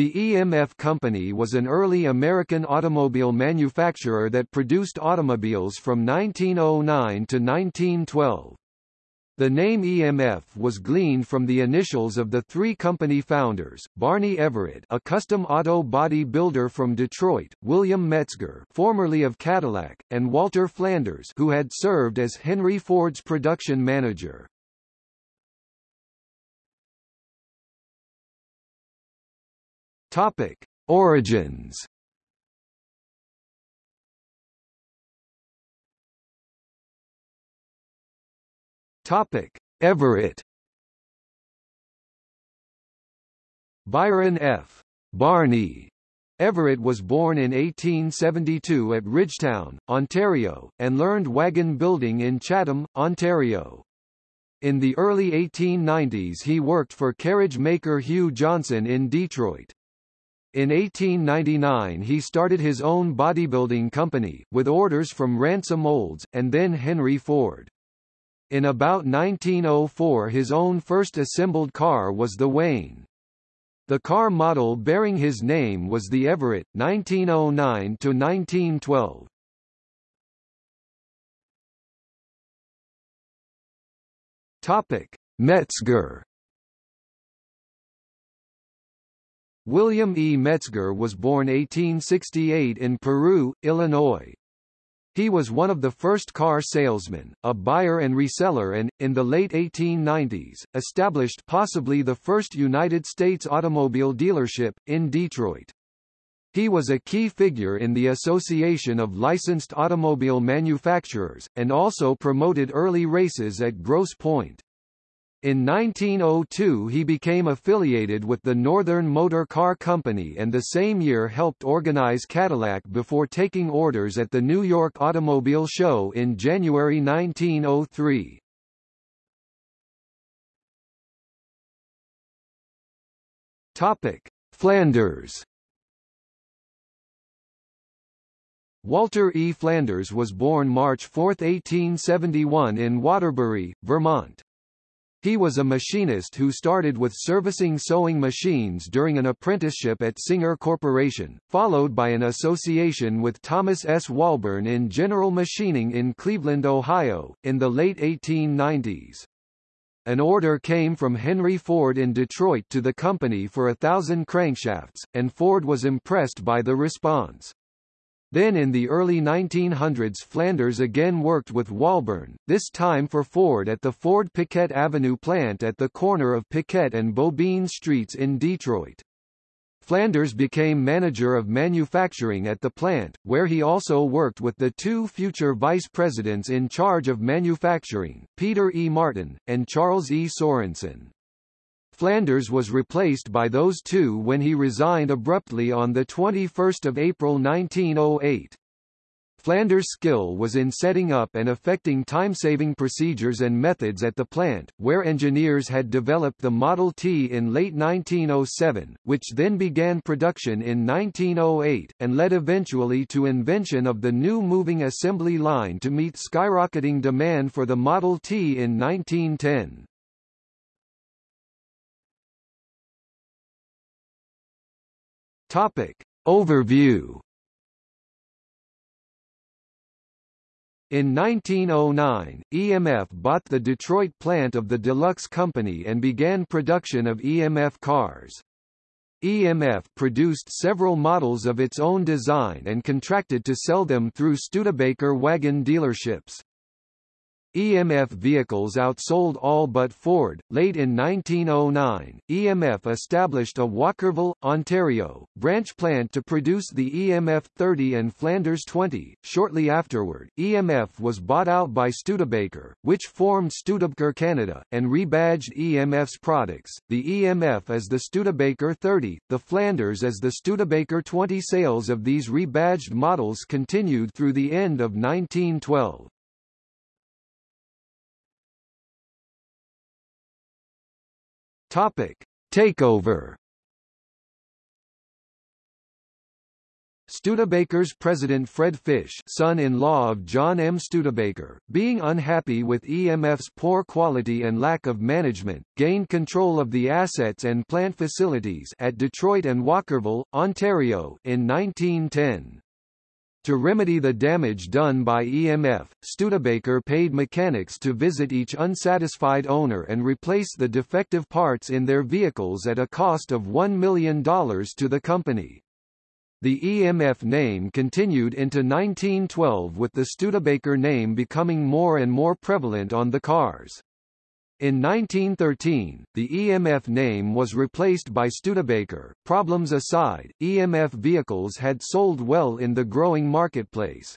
The EMF Company was an early American automobile manufacturer that produced automobiles from 1909 to 1912. The name EMF was gleaned from the initials of the three company founders, Barney Everett a custom auto body builder from Detroit, William Metzger formerly of Cadillac, and Walter Flanders who had served as Henry Ford's production manager. Topic: Origins. Topic: Everett. Byron F. Barney Everett was born in 1872 at Ridgetown, Ontario, and learned wagon building in Chatham, Ontario. In the early 1890s he worked for carriage maker Hugh Johnson in Detroit. In 1899 he started his own bodybuilding company, with orders from Ransom Olds, and then Henry Ford. In about 1904 his own first assembled car was the Wayne. The car model bearing his name was the Everett, 1909–1912. Topic: Metzger William E. Metzger was born 1868 in Peru, Illinois. He was one of the first car salesmen, a buyer and reseller and, in the late 1890s, established possibly the first United States automobile dealership, in Detroit. He was a key figure in the Association of Licensed Automobile Manufacturers, and also promoted early races at Grosse Pointe. In 1902 he became affiliated with the Northern Motor Car Company and the same year helped organize Cadillac before taking orders at the New York Automobile Show in January 1903. Topic: Flanders Walter E. Flanders was born March 4, 1871 in Waterbury, Vermont. He was a machinist who started with servicing sewing machines during an apprenticeship at Singer Corporation, followed by an association with Thomas S. Walburn in general machining in Cleveland, Ohio, in the late 1890s. An order came from Henry Ford in Detroit to the company for a thousand crankshafts, and Ford was impressed by the response. Then in the early 1900s Flanders again worked with Walburn, this time for Ford at the Ford Piquette Avenue plant at the corner of Piquette and Beaubien Streets in Detroit. Flanders became manager of manufacturing at the plant, where he also worked with the two future vice presidents in charge of manufacturing, Peter E. Martin, and Charles E. Sorensen. Flanders was replaced by those two when he resigned abruptly on 21 April 1908. Flanders' skill was in setting up and effecting time-saving procedures and methods at the plant, where engineers had developed the Model T in late 1907, which then began production in 1908, and led eventually to invention of the new moving assembly line to meet skyrocketing demand for the Model T in 1910. Topic. Overview In 1909, EMF bought the Detroit plant of the Deluxe Company and began production of EMF cars. EMF produced several models of its own design and contracted to sell them through Studebaker wagon dealerships. EMF vehicles outsold all but Ford. Late in 1909, EMF established a Walkerville, Ontario, branch plant to produce the EMF 30 and Flanders 20. Shortly afterward, EMF was bought out by Studebaker, which formed Studebaker Canada, and rebadged EMF's products, the EMF as the Studebaker 30, the Flanders as the Studebaker 20. Sales of these rebadged models continued through the end of 1912. Topic: Takeover. Studebaker's president Fred Fish son-in-law of John M. Studebaker, being unhappy with EMF's poor quality and lack of management, gained control of the assets and plant facilities at Detroit and Walkerville, Ontario, in 1910. To remedy the damage done by EMF, Studebaker paid mechanics to visit each unsatisfied owner and replace the defective parts in their vehicles at a cost of $1 million to the company. The EMF name continued into 1912 with the Studebaker name becoming more and more prevalent on the cars. In 1913, the EMF name was replaced by Studebaker. Problems aside, EMF vehicles had sold well in the growing marketplace.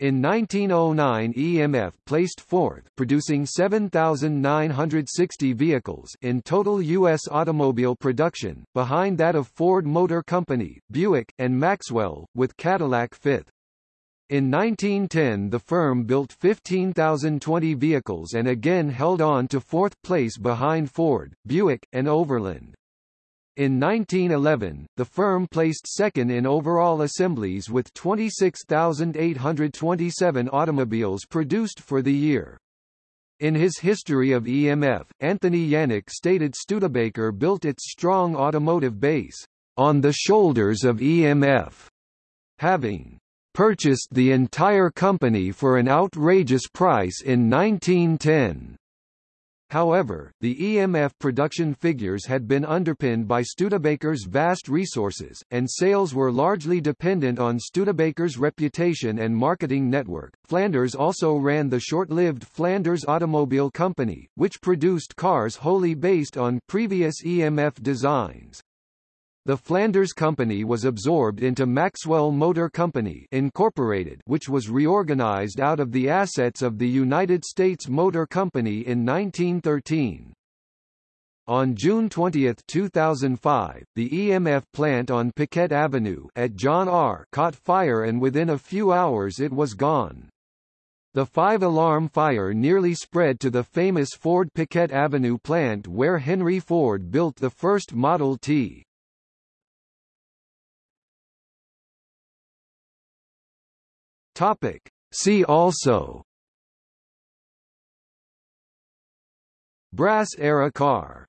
In 1909 EMF placed fourth producing 7,960 vehicles in total U.S. automobile production, behind that of Ford Motor Company, Buick, and Maxwell, with Cadillac fifth. In 1910 the firm built 15,020 vehicles and again held on to fourth place behind Ford, Buick, and Overland. In 1911, the firm placed second in overall assemblies with 26,827 automobiles produced for the year. In his history of EMF, Anthony Yanik stated Studebaker built its strong automotive base on the shoulders of EMF, having purchased the entire company for an outrageous price in 1910. However, the EMF production figures had been underpinned by Studebaker's vast resources, and sales were largely dependent on Studebaker's reputation and marketing network. Flanders also ran the short-lived Flanders Automobile Company, which produced cars wholly based on previous EMF designs. The Flanders Company was absorbed into Maxwell Motor Company Incorporated, which was reorganized out of the assets of the United States Motor Company in 1913. On June 20, 2005, the EMF plant on Piquette Avenue at John R. caught fire and within a few hours it was gone. The five-alarm fire nearly spread to the famous Ford Piquette Avenue plant where Henry Ford built the first Model T. Topic. See also Brass era car